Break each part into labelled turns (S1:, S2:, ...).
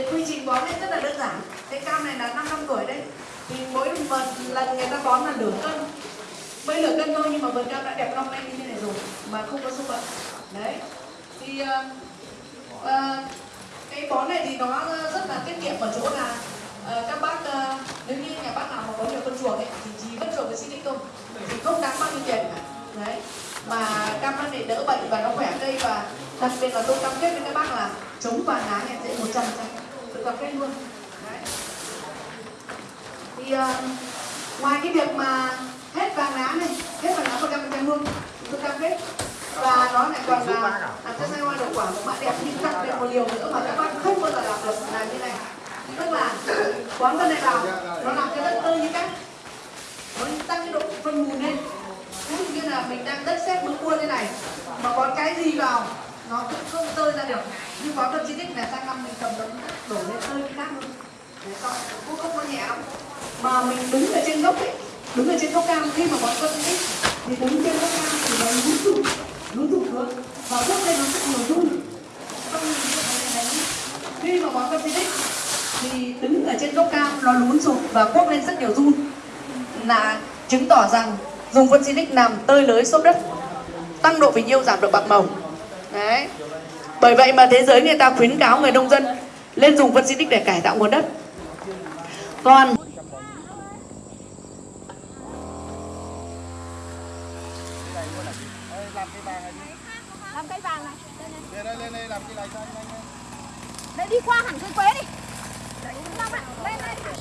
S1: thì quy trình bón lên rất là đơn giản. Cái cam này là 5 năm tuổi đấy thì mỗi một lần người ta bón là nửa cân. Mới nửa cân thôi nhưng mà vườn cam đã đẹp long lanh như thế này rồi mà không có sâu bệnh. Đấy. Thì uh, uh, cái bón này thì nó rất là tiết kiệm ở chỗ là uh, các bác uh, nếu như nhà bác nào mà có nhiều con chuột ấy thì chỉ vất chuột với xin lỗi công, thì không đáng bao nhiêu tiền cả. Đấy. Mà cam ăn để đỡ bệnh và nó khỏe cây và đặc biệt là tôi cam kết với các bác là chống vàng lá nhẹ dễ 100% cà phê luôn. Đấy. thì uh, ngoài cái việc mà hết vàng lá này hết vàng lá và cam cam luôn, tôi cam kết và nó lại còn là làm cho sai hoa đậu quả của bạn đẹp nhưng tặng được một liều nữa mà các bạn không bao giờ làm được là như này. Tức là quán vân này vào nó làm cái đất tơi như cách nó tăng cái độ phân mù lên. Cũng như là mình đang đất xét bữa cua thế này mà có cái gì vào nó cũng không tơi ra được. Nhưng có tâm chi tích là sang năm mình cầm đống đổ lên tơi cái khác luôn. Để con cũng không có nhẹ lắm mà mình đứng ở trên gốc ấy, đứng ở trên gốc cam, khi mà bón phân di tích thì đứng trên gốc cam thì nó lún sụp lún sụp xuống và gốc lên nó rất nhiều run không nhìn thấy đấy. Khi mà bón phân di tích thì đứng ở trên gốc cam, nó lún sụp và bốc lên rất nhiều run là chứng tỏ rằng dùng phân tích làm tơi lưới xốp đất, tăng độ bình yêu giảm độ bạc màu đấy bởi vậy mà thế giới người ta khuyến cáo người nông dân lên dùng phân di tích để cải tạo nguồn đất còn
S2: làm cây vàng này
S3: Lên đây, lên đây làm cái này cho anh anh anh.
S2: đây đi qua hẳn cây quế đi Đấy, Long ạ, lên đây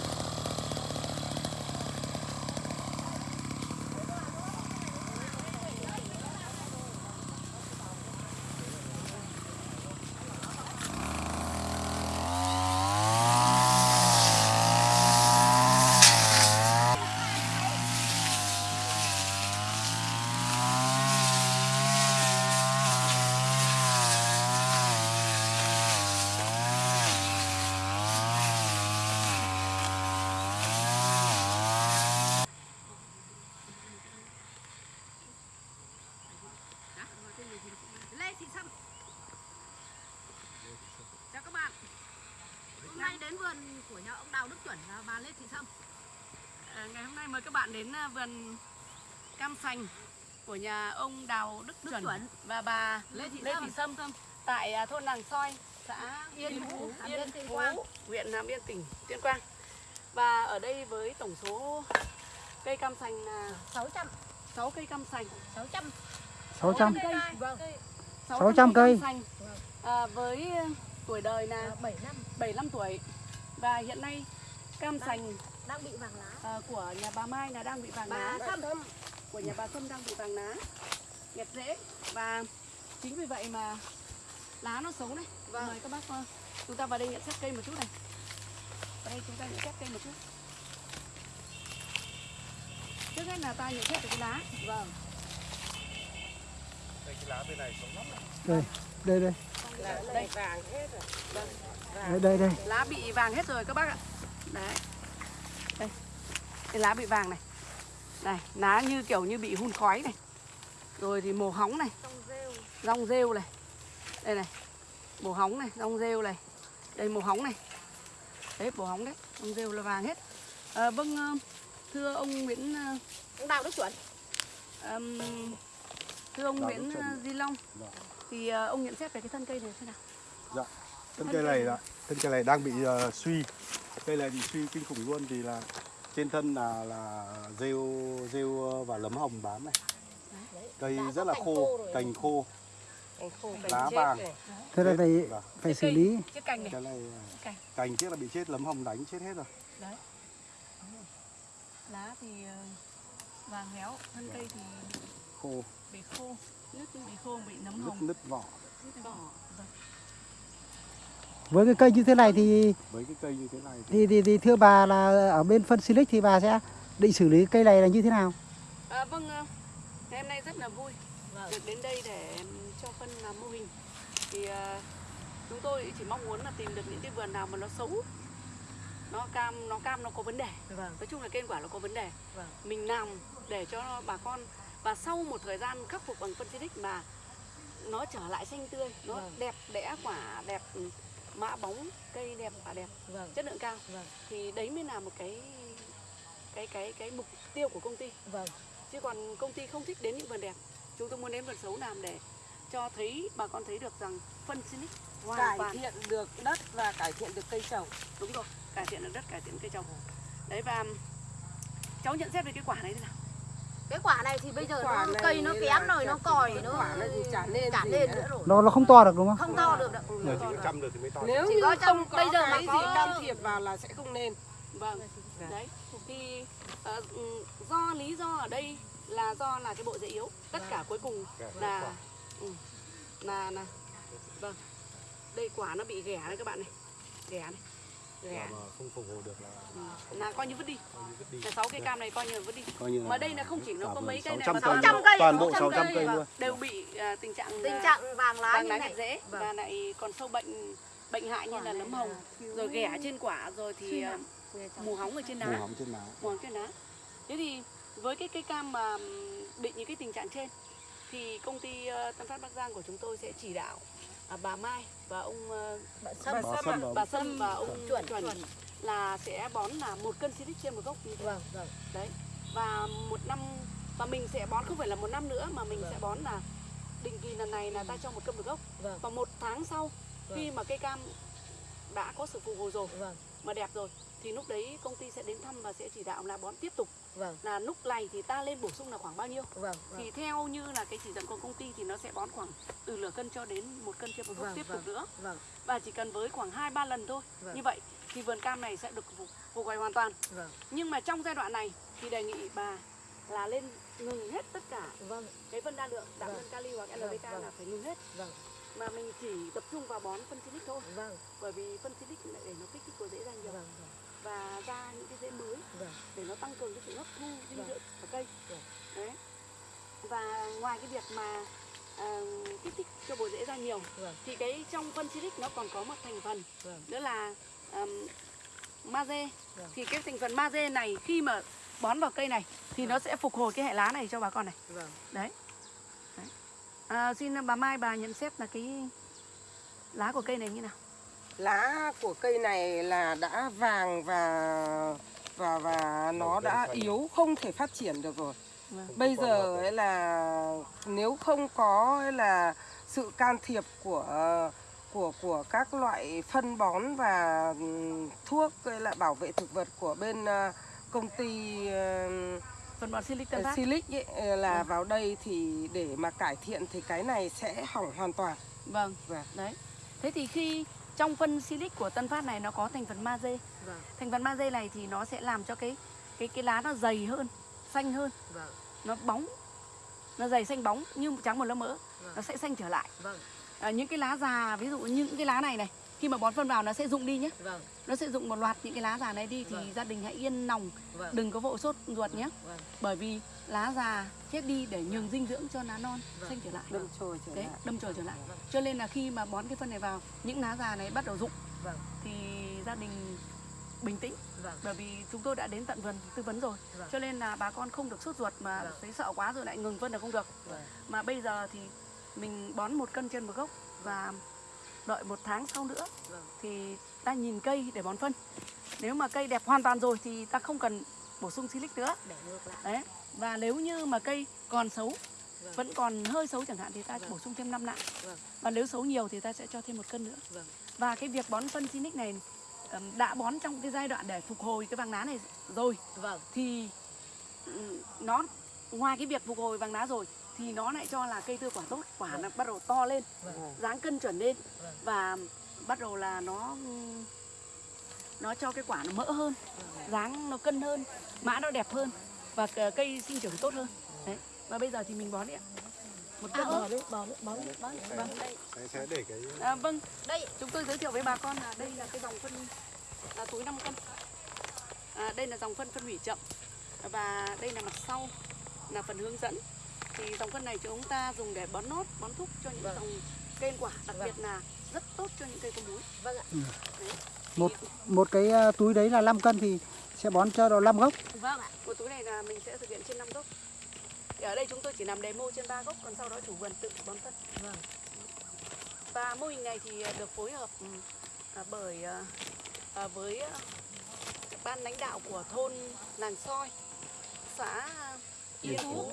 S2: Lê Thị Sâm Chào các bạn Hôm nay đến vườn của nhà ông Đào Đức Chuẩn và bà Lê Thị Sâm
S1: À, ngày hôm nay mời các bạn đến à, vườn cam sành của nhà ông Đào Đức,
S2: Đức
S1: Chuẩn,
S2: Chuẩn.
S1: và bà
S2: Lê Thị
S1: Lê
S2: Sâm.
S1: Thị Sâm tại à, thôn Làng Soi, xã
S2: Yên Phú, Hàm Yên, Tuyên Quang.
S1: huyện Hàm Yên, tỉnh Tuyên Quang. Và ở đây với tổng số cây cam sành là
S2: 600
S1: 6 cây cam sành,
S2: 600
S4: 600
S2: cây Vâng
S4: 600 cây.
S1: cam sành. À, với tuổi đời là
S2: 7 năm
S1: 75 tuổi và hiện nay cam sành
S2: đang bị vàng lá.
S1: À, của nhà bà Mai là đang bị vàng
S2: Bà
S1: lá.
S2: Sâm.
S1: Của nhà bà Sâm đang bị vàng lá. Nghẹt rễ và chính vì vậy mà lá nó xấu này.
S2: Vâng.
S1: mời các bác ờ, chúng ta vào đây nhận xét cây một chút này. Vào đây chúng ta nhận xét cây một chút. Trước hết là ta nhận xét về cái lá.
S2: Vâng.
S3: Đây cái lá bên này sống lắm.
S4: đây đây đây.
S1: Đây.
S4: đây đây đây.
S1: Lá bị vàng hết rồi các bác ạ. Đấy cái lá bị vàng này. Này lá như kiểu như bị hun khói này. Rồi thì màu hóng này. Rong rêu. Này. Đây này màu hóng này rong rêu này. Đây màu hóng này. Đấy màu hóng đấy rong rêu là vàng hết. À, vâng ờ, thưa ông Nguyễn ờ,
S2: Ông Đào Đức Chuẩn.
S1: ừm, thưa ông
S3: Đào
S1: Nguyễn. Di Long.
S3: Vâng.
S1: thì ông nhận xét về cái thân cây này thế nào?
S3: Dạ. Thân
S1: Thân
S3: cây này là thân cây này đang bị ờ, suy. Cây này bị suy kinh khủng luôn vì là trên thân là là rêu rêu và lấm hồng bám này. Cây
S2: Đã
S3: rất là
S2: cành
S3: khô, cành khô, lá vàng.
S4: thế là phải
S3: Vâng.
S4: phải xử lý
S3: Cái này
S1: cành
S3: cành trước là bị chết lấm hồng đánh chết hết rồi.
S1: đấy lá thì ờ, vàng héo thân cây thì
S3: Khô,
S1: bị khô nứt bị khô bị nấm
S3: nứt
S1: hồng
S3: nứt vỏ.
S1: vỏ vâng.
S4: Với cái cây như thế này thì
S3: Với cái cây như thế này thì
S4: thì thì, thì thưa bà là ở bên phân silic thì bà sẽ định xử lý cây này là như thế nào
S1: À, vâng, ờ, ngày hôm nay rất là vui
S2: Vâng.
S1: được đến đây để cho phân làm mô hình. Thì ờ, chúng tôi chỉ mong muốn là tìm được những cái vườn nào mà nó xấu, nó cam, nó cam nó có vấn đề.
S2: Vâng
S1: Nói chung là cây quả nó có vấn đề.
S2: Vâng.
S1: Mình làm để cho bà con và sau một thời gian khắc phục bằng phân xịt mà nó trở lại xanh tươi, nó
S2: Vâng.
S1: đẹp đẽ quả đẹp mã bóng cây đẹp quả đẹp
S2: vâng.
S1: chất lượng cao.
S2: Vâng.
S1: Thì đấy mới là một cái cái cái cái mục tiêu của công ty.
S2: Vâng.
S1: Chứ còn công ty không thích đến những vườn đẹp. Chúng tôi muốn đến vườn xấu làm để cho thấy bà con thấy được rằng phân Sinic hoàn
S5: cải
S1: toàn.
S5: thiện được đất và cải thiện được cây trồng.
S1: Đúng rồi cải thiện được đất cải thiện cây trồng. Đấy và cháu nhận xét về cái quả này thế nào
S2: cái quả này thì bây giờ nó cây nó kém rồi nó còi nó
S5: chả nên
S2: chả lên
S5: nữa.
S2: rồi.
S4: nó nó không to được đúng không?
S2: Không to được đâu.
S3: Giờ chỉ có trăm được thì mới to.
S5: nếu
S2: Chỉ
S5: như
S2: có
S5: không có
S2: bây giờ mà
S5: cái
S2: có-
S5: gì can thiệp vào là sẽ không nên.
S1: Vâng.
S5: Dạ.
S1: đấy. Thì ừ, do lý do ở đây là do là cái bộ rễ yếu. Tất cả cuối cùng là ừ, là là vâng. Đây quả nó bị ghẻ đấy các bạn này. Ghẻ này ghẻ
S3: mà không phục hồi được là
S1: ừ, là coi như vứt đi. là sáu cây cam này coi như là vứt đi.
S3: Coi như là
S1: mà đây là không chỉ nó có mấy cây này
S3: 600
S1: mà
S3: cây
S1: 600
S3: luôn.
S1: cây
S3: toàn bộ
S1: 600
S3: 600 cây luôn.
S1: đều bị à, tình trạng
S2: tình trạng vàng lá
S1: vàng
S2: như
S1: lá
S2: này.
S1: rễ
S2: Vâng.
S1: và lại còn sâu bệnh bệnh hại như là nấm hồng. rồi ghẻ trên quả rồi thì à, mù hóng ở trên
S3: mù
S1: lá
S3: hóng trên lá.
S1: mù hóng trên lá thế thì với cái cây cam mà bị những cái tình trạng trên thì công ty ờ, Tân Phát Bắc Giang của chúng tôi sẽ chỉ đạo à, bà Mai và ông ờ,
S2: Bà Sâm.
S5: Bà
S3: Bà
S5: Sâm.
S1: Bà Sâm và ông
S2: Chuẩn,
S1: Chuẩn.
S2: Chuẩn.
S1: là sẽ bón là một cân silic trên một gốc. Như thế
S2: vâng vâng.
S1: Đấy. Và một năm và mình sẽ bón không phải là một năm nữa mà mình
S2: Vâng.
S1: sẽ bón là định kỳ lần này là ta cho một cân một gốc.
S2: Vâng.
S1: Và một tháng sau khi
S2: Vâng.
S1: mà cây cam đã có sự phục hồi rồi
S2: vâng.
S1: mà đẹp rồi thì lúc đấy công ty sẽ đến thăm và sẽ chỉ đạo là bón tiếp tục
S2: vâng.
S1: Là lúc này thì ta lên bổ sung là khoảng bao nhiêu?
S2: Vâng
S1: thì theo như là cái chỉ dẫn của công ty thì nó sẽ bón khoảng từ nửa cân cho đến một cân trên một gốc
S2: Vâng,
S1: tiếp
S2: vâng.
S1: tục nữa.
S2: vâng.
S1: Và chỉ cần với khoảng hai ba lần thôi.
S2: Vâng.
S1: như vậy thì vườn cam này sẽ được phục, phục hồi hoàn toàn.
S2: Vâng.
S1: Nhưng mà trong giai đoạn này thì đề nghị bà là lên ngừng hết tất cả
S2: vâng.
S1: cái phân đa lượng đạm
S2: Vâng.
S1: kali hoặc
S2: Vâng,
S1: LDK
S2: vâng.
S1: là phải ngừng hết.
S2: Vâng.
S1: Mà mình chỉ tập trung vào bón phân silic thôi.
S2: Vâng.
S1: Bởi vì phân silic lại để nó kích thích của rễ ra nhiều.
S2: Vâng
S1: và ra những cái rễ mới
S2: vâng.
S1: để nó tăng cường cái sự hấp thu dinh
S2: Vâng.
S1: dưỡng của cây.
S2: Vâng.
S1: đấy. Và ngoài cái việc mà à, kích thích cho bộ rễ ra nhiều
S2: vâng.
S1: thì cái trong phân silic nó còn có một thành phần
S2: vâng.
S1: nữa là um, magie
S2: Vâng.
S1: thì cái thành phần magie này khi mà bón vào cây này thì nó sẽ phục hồi cái hệ lá này cho bà con này.
S2: Vâng.
S1: Đấy, đấy. À, xin bà Mai bà nhận xét là cái lá của cây này như nào
S5: lá của cây này là đã vàng và và và nó đã yếu không thể phát triển được rồi.
S1: Vâng.
S5: bây giờ ấy là nếu không có ấy là sự can thiệp của của của các loại phân bón và thuốc ấy là bảo vệ thực vật của bên ờ, công ty
S1: phần bón silic tân phát
S5: Silic ấy, ờ, là vào đây thì để mà cải thiện thì cái này sẽ hỏng hoàn toàn.
S1: vâng.
S5: Vâng.
S1: đấy. Thế thì khi trong phân silic của tân phát này nó có thành phần magie
S2: vâng.
S1: Thành phần magie này thì nó sẽ làm cho cái cái cái lá nó dày hơn xanh hơn.
S2: Vâng.
S1: Nó bóng nó dày xanh bóng như trắng một lớp mỡ.
S2: Vâng.
S1: nó sẽ xanh trở lại.
S2: Vâng.
S1: À, những cái lá già ví dụ như những cái lá này này khi mà bón phân vào nó sẽ rụng đi nhé.
S2: Vâng.
S1: Nó sẽ rụng một loạt những cái lá già này đi thì
S2: Vâng.
S1: gia đình hãy yên lòng.
S2: Vâng.
S1: Đừng có vội sốt ruột nhé.
S2: Vâng.
S1: Bởi vì lá già chết đi để nhường dinh dưỡng cho lá non.
S2: Vâng.
S1: xanh trở lại.
S5: Đâm chồi trở
S1: đấy
S5: lại.
S1: đâm chồi trở lại.
S2: Vâng.
S1: cho nên là khi mà bón cái phân này vào những lá già này bắt đầu rụng
S2: vâng.
S1: thì gia đình bình tĩnh.
S2: Vâng.
S1: Bởi vì chúng tôi đã đến tận vườn tư vấn rồi.
S2: Vâng.
S1: cho nên là bà con không được sốt ruột mà
S2: Vâng.
S1: thấy sợ quá rồi lại ngừng phân là không được.
S2: Vâng.
S1: Mà bây giờ thì mình bón một cân trên một gốc và đợi một tháng sau nữa
S2: vâng
S1: thì ta nhìn cây để bón phân. Nếu mà cây đẹp hoàn toàn rồi thì ta không cần bổ sung silic nữa.
S2: Để ngược lại.
S1: Đấy và nếu như mà cây còn xấu
S2: Vâng.
S1: vẫn còn hơi xấu chẳng hạn thì ta
S2: Vâng.
S1: bổ sung thêm 5 lạng
S2: Vâng.
S1: và nếu xấu nhiều thì ta sẽ cho thêm một cân nữa.
S2: Vâng.
S1: Và cái việc bón phân silic này đã bón trong cái giai đoạn để phục hồi cái vàng lá này rồi
S2: vâng.
S1: thì nó ngoài cái việc phục hồi vàng lá rồi thì nó lại cho là cây tươi quả tốt quả nó bắt đầu to lên
S2: Vâng.
S1: dáng cân chuẩn lên
S2: Vâng.
S1: và bắt đầu là nó nó cho cái quả nó mỡ hơn dáng nó cân hơn mã nó đẹp hơn và cây sinh trưởng tốt hơn. Đấy và bây giờ thì mình bón đi ạ. Một
S2: à
S1: cân
S2: bò đi bò đi bò đi bò đi.
S1: Vâng.
S3: Sẽ, sẽ để cái
S1: à, vâng.
S2: Đây.
S1: Chúng tôi giới thiệu với bà con là đây là cái dòng phân là túi 5 cân. À, đây là dòng phân phân hủy chậm và đây là mặt sau là phần hướng dẫn thì dòng phân này chúng ta dùng để bón nốt bón thúc cho những
S2: Vâng.
S1: dòng cây ăn quả đặc
S2: Vâng.
S1: biệt là rất tốt cho những cây có múi.
S2: Vâng ạ.
S1: Đấy.
S4: một một cái à, túi đấy là 5 cân thì sẽ bón cho độ 5 gốc.
S2: Vâng ạ.
S1: Một túi này là mình sẽ thực hiện trên 5 gốc. Thì ở đây chúng tôi chỉ làm demo trên 3 gốc còn sau đó chủ vườn tự bón phân.
S2: Vâng.
S1: Và mô hình này thì được phối hợp ừ, à, bởi à, à, với à, ban lãnh đạo của thôn Làng Soi, xã Yên Phú,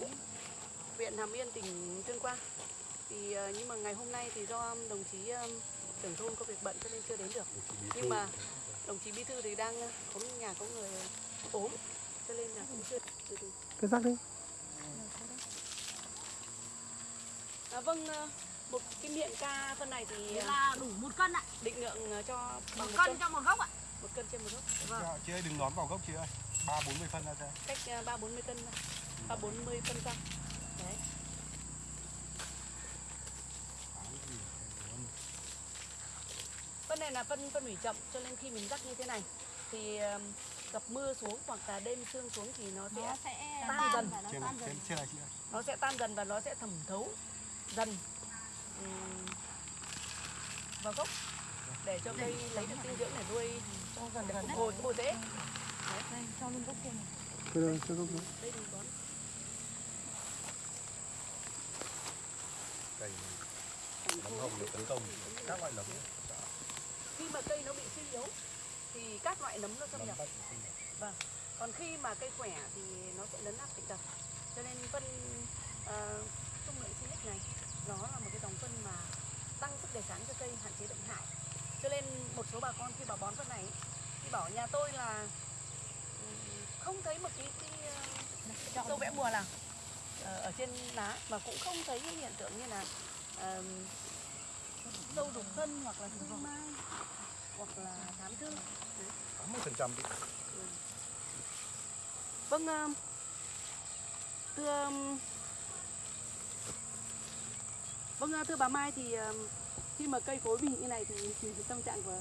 S1: huyện Hàm Yên, tỉnh Tuyên Quang. Thì à, nhưng mà ngày hôm nay thì do đồng chí à, trưởng thôn có việc bận cho nên chưa đến được. Nhưng mà đồng chí bí thư thì đang à, có nhà có người ốm cho nên là cũng chưa từ từ.
S4: Cứ rắc đi.
S1: À, vâng, một cái miệng ca phân này thì
S2: Thế là đủ một cân ạ
S1: định lượng cho
S2: một
S1: bằng một
S2: cân
S1: cân,
S2: cho một gốc ạ
S1: một cân trên một gốc.
S3: Dạ, chị ơi đừng đón vào gốc chị ơi ba bốn mươi phân ra cho
S1: cách à, ba bốn mươi cân ba bốn mươi phân răm đấy phân này là phân phân hủy chậm cho nên khi mình rắc như thế này thì gặp mưa xuống hoặc là đêm sương xuống thì nó sẽ
S2: nó sẽ
S1: tan
S2: tan
S1: dần.
S2: và nó
S3: trên
S2: tan
S3: trên
S2: dần.
S3: trên này
S1: nó sẽ tan dần và nó sẽ thẩm thấu dần vào gốc. Để cho cây lấy được dinh dưỡng để nuôi để phục hồi cái bộ rễ
S2: cho luôn gốc kia này.
S4: Cứ gốc
S1: đây bón.
S3: Cây nấm hồng được tấn công. Các loại nấm
S1: khi mà cây nó bị suy yếu thì các loại nấm nó xâm nhập. Vâng. Còn khi mà cây khỏe thì nó sẽ lấn áp bệnh tật. Cho nên phân uh, dung lượng silic này nó là một cái dòng phân mà tăng sức đề kháng cho cây hạn chế bệnh hại. Cho nên một số bà con khi bà bón phân này thì bảo nhà tôi là ừm, không thấy một cái, cái uh, sâu vẽ mùa nào ờ, ở trên lá và cũng không thấy hiện tượng như là ờm, sâu đục thân hoặc là sương mai hoặc là thám thư
S3: tám mươi phần trăm
S1: Vâng, um, thưa um, Vâng, uh, thưa bà Mai thì um, khi mà cây cối bị như này thì, thì tâm trạng của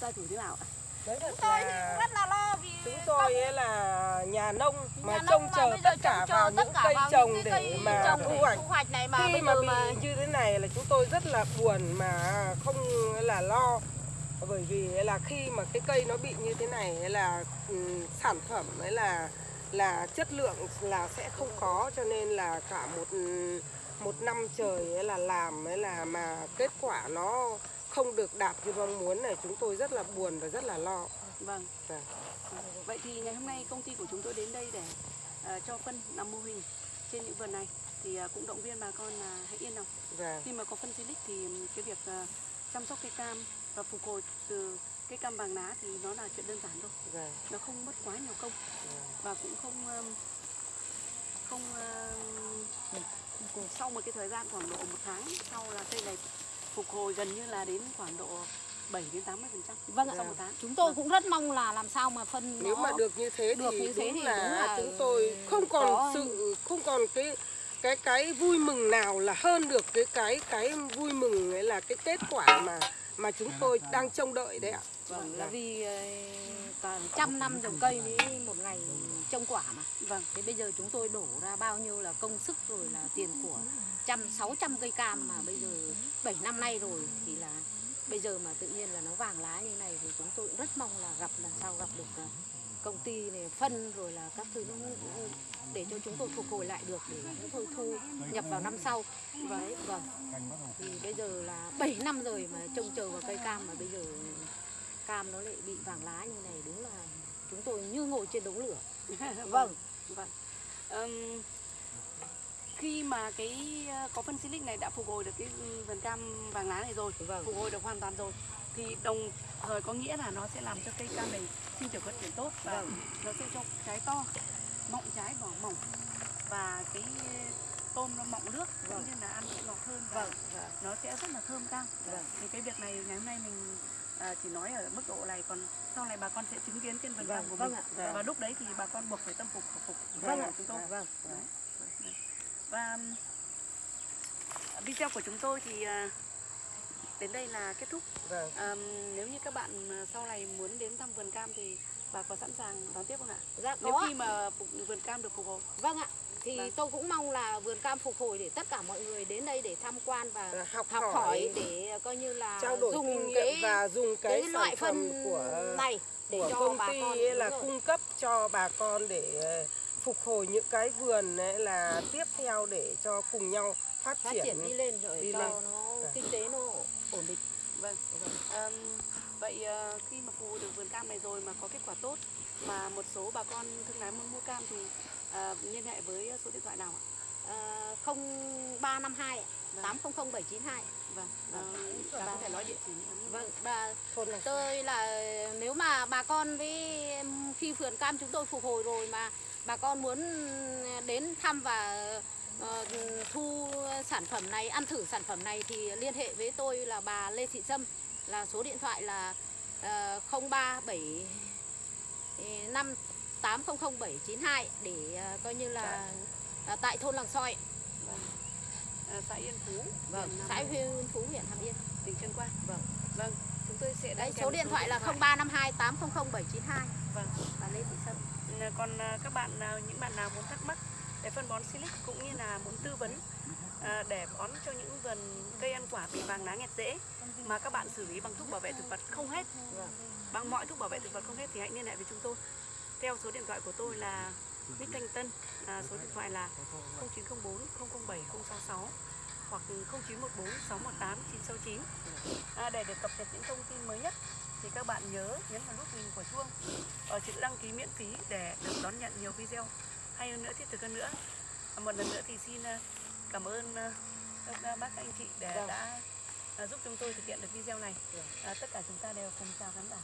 S1: gia chủ thế nào ạ?
S5: đấy thật
S2: tôi thì
S5: là
S2: rất là lo vì
S5: chúng tôi ấy là nhà nông mà
S2: nhà nông
S5: trông chờ tất cả vào những
S2: cả
S5: cây
S2: vào
S5: trồng
S2: những cái
S5: để
S2: cây
S5: mà
S2: trồng
S5: thu hoạch.
S2: thu hoạch này mà
S5: khi
S2: bây
S5: mà
S2: giờ
S5: bị
S2: mà
S5: như thế này là chúng tôi rất là buồn mà không là lo bởi vì là khi mà cái cây nó bị như thế này là ừ, sản phẩm ấy là là chất lượng là sẽ không có cho nên là cả một một năm trời ấy là làm ấy là mà kết quả nó không được đạt như mong muốn này chúng tôi rất là buồn và rất là lo
S1: Vâng.
S5: Vâng.
S1: Vậy thì ngày hôm nay công ty của chúng tôi đến đây để uh, cho phân làm mô hình trên những vườn này thì uh, cũng động viên bà con là hãy yên lòng.
S5: và
S1: Khi mà có phân silic thì um, cái việc uh, chăm sóc cây cam và phục hồi từ cây cam vàng lá thì nó là chuyện đơn giản thôi.
S5: và
S1: nó không mất quá nhiều công. Và cũng không không um, sau một cái thời gian khoảng độ một tháng sau là cây này phục hồi gần như là đến khoảng độ 7 đến 80 phần trăm
S2: Vâng ạ.
S1: sau một tháng.
S2: Chúng tôi cũng rất mong là làm sao mà phân
S5: nếu
S2: nó
S5: mà được như thế
S2: được
S5: thì
S2: như thế
S5: đúng
S2: thì
S5: là,
S2: đúng là
S5: chúng tôi không còn
S2: có-
S5: sự không còn cái cái cái vui mừng nào là hơn được cái cái cái vui mừng ấy là cái kết quả mà mà chúng tôi đang trông đợi đấy ạ.
S2: vâng là vì ờ, cả trăm năm trồng cây với một ngày trông quả mà
S1: vâng
S2: thế bây giờ chúng tôi đổ ra bao nhiêu là công sức rồi là tiền của trăm sáu trăm cây cam mà bây giờ 7 năm nay rồi thì là bây giờ mà tự nhiên là nó vàng lá như này thì chúng tôi rất mong là gặp lần sau gặp được ờ, công ty này phân rồi là các thứ để cho chúng tôi phục hồi lại được để chúng tôi thu nhập vào năm sau. Đấy vâng. Thì bây giờ là 7 năm rồi mà trông chờ vào cây cam mà bây giờ cam nó lại bị vàng lá như này đúng là chúng tôi như ngồi trên đống lửa. Vâng
S1: vâng. Ừm, khi mà cái uh, có phân silic này đã phục hồi được cái vườn cam vàng lá này rồi
S2: Vâng.
S1: phục hồi được hoàn toàn rồi thì đồng thời có nghĩa là nó sẽ làm cho cây cam này sinh trưởng phát triển tốt và
S2: Vâng.
S1: nó sẽ cho trái to mọng trái vỏ mỏng. Và cái tôm nó mọng nước cũng như là ăn cũng ngọt hơn và
S2: vâng vâng.
S1: nó sẽ rất là thơm tang.
S2: Vâng.
S1: thì cái việc này ngày hôm nay mình à, chỉ nói ở mức độ này còn sau này bà con sẽ chứng kiến trên vườn cam của
S2: vâng
S1: mình.
S2: ạ
S1: và lúc đấy thì bà con buộc phải tâm phục khẩu phục
S2: vâng ạ
S1: chúng tôi.
S2: vâng
S1: và um, video của chúng tôi thì à, đến đây là kết thúc
S5: Vâng.
S1: Àm, nếu như các bạn à, sau này muốn đến thăm vườn cam thì bà có sẵn sàng đón tiếp không ạ
S2: dạ
S1: nếu
S2: có
S1: khi mà vườn cam được phục hồi
S2: vâng ạ thì
S1: Vâng.
S2: tôi cũng mong là vườn cam phục hồi để tất cả mọi người đến đây để tham quan và
S5: Và học,
S2: học
S5: hỏi,
S2: hỏi để coi như là
S5: trao đổi
S2: dùng
S5: kinh nghiệm
S2: cái
S5: và dùng cái,
S2: cái loại phân
S5: của
S2: này để
S5: của
S2: cho
S5: công
S2: bà
S5: ty
S2: con
S5: là
S2: rồi.
S5: cung cấp cho bà con để ờ, phục hồi những cái vườn ấy là tiếp theo để cho cùng nhau phát,
S2: phát triển đi lên rồi
S5: đi
S2: cho
S5: lên.
S2: nó
S5: Vâng.
S2: kinh tế nó
S1: vâng Àm, Vậy ờ, khi mà phục vụ được vườn cam này rồi mà có kết quả tốt mà một số bà con thương lái muốn mua cam thì ờ, liên hệ với số điện thoại nào ạ?
S2: Ờ, 0352
S1: Vâng.
S2: 800792
S1: Vâng, ờ, bà có thể nói địa chỉ.
S2: Vâng, bà tôi là nếu mà bà con với khi vườn cam chúng tôi phục hồi rồi mà bà con muốn đến thăm và ờ, thu sản phẩm này, ăn thử sản phẩm này thì liên hệ với tôi là bà Lê Thị Sâm là số điện thoại là uh, 037 5 800792 để ờ, coi như là ờ, tại thôn Làng Soi,
S1: Vâng. Ờ, xã Yên Phú,
S2: vâng, xã Huyên Phú huyện Hàm Yên.
S1: tỉnh Tuyên Quang.
S2: Vâng.
S1: Vâng, chúng tôi sẽ
S2: Đấy, số điện thoại là 0352 800792
S1: Vâng.
S2: bà Lê Thị Sâm.
S1: Còn à, các bạn nào những bạn nào muốn thắc mắc cái phân bón Silic cũng như là muốn tư vấn à, để bón cho những vườn cây ăn quả bị vàng lá nghẹt rễ mà các bạn xử lý bằng thuốc bảo vệ thực vật không hết. Bằng mọi thuốc bảo vệ thực vật không hết thì hãy liên hệ với chúng tôi. Theo số điện thoại của tôi là Mít Thanh Tân à, số điện thoại là 0904 007 066 hoặc 0914 618 969 à, để được cập nhật những thông tin mới nhất thì các bạn nhớ nhấn vào nút hình của chuông ở chữ đăng ký miễn phí để được đón nhận nhiều video hay hơn nữa thiết thực hơn nữa. Một lần nữa thì xin à, cảm ơn à, các bác các anh chị để đã à, giúp chúng tôi thực hiện được video này. À, tất cả chúng ta đều cùng chào khán giả.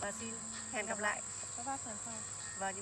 S1: Và xin hẹn gặp lại. Các bác lần sau. Và những